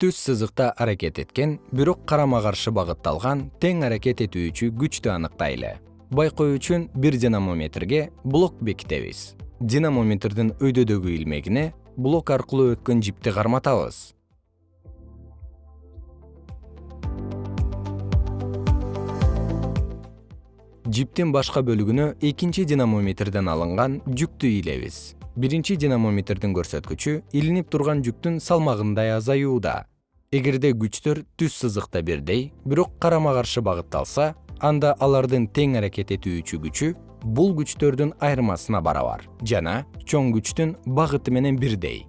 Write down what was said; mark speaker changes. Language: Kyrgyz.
Speaker 1: түз сызыкта аракет эткен бирок карама каршы багытталган тең аракет этүүчү күчтү аныктайлы. Байкоо үчүн бир динамометрге блок бекитебиз. Динамометрдин өйдөдөгү илмегине блок аркылуу өткөн жипти карматабыз. Жиптин башка бөлүгүнө экинчи динамометрден алынган жүктү ыйлебиз биринчи динамометрдин көрсөткүчү илинип турган жүктүн салмагындай азаюуда. Эгерде күчтөр түз сызыкта бирдей бирок карама каршы багытталса анда алардын тең аракет этүүчү күчү бул күчтөрдүн айырмасына барабар жана чоң күчтүн багыты менен бирдей